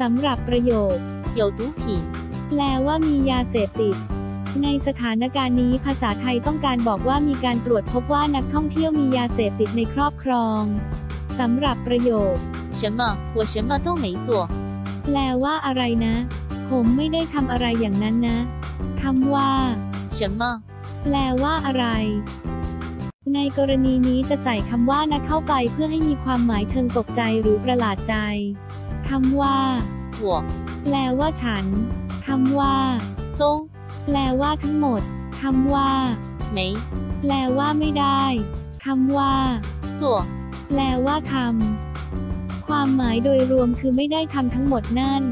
สำหรับประโยค 有毒品， แปลว่ามียาเสพติด ในสถานการณ์นี้ภาษาไทยต้องการบอกว่ามีการตรวจพบว่านักท่องเที่ยวมียาเสพติดในครอบครองสำหรับประโยค 什么？我什么都没做。 แปลว่าอะไรนะ ผมไม่ได้ทำอะไรอย่างนั้นนะคำว่า 什么？ แปลว่าอะไร ในกรณีนี้จะใส่คำว่านะเข้าไปเพื่อให้มีความหมายเชิงตกใจหรือประหลาดใจคำว่าหัวแปลว่าฉันคำว่าตงแปลว่าทั้งหมดคำว่าไม่ แปลว่าไม่ได้คำว่าจั่วแปลว่าทำความหมายโดยรวมคือไม่ได้ทำทั้งหมดนั่น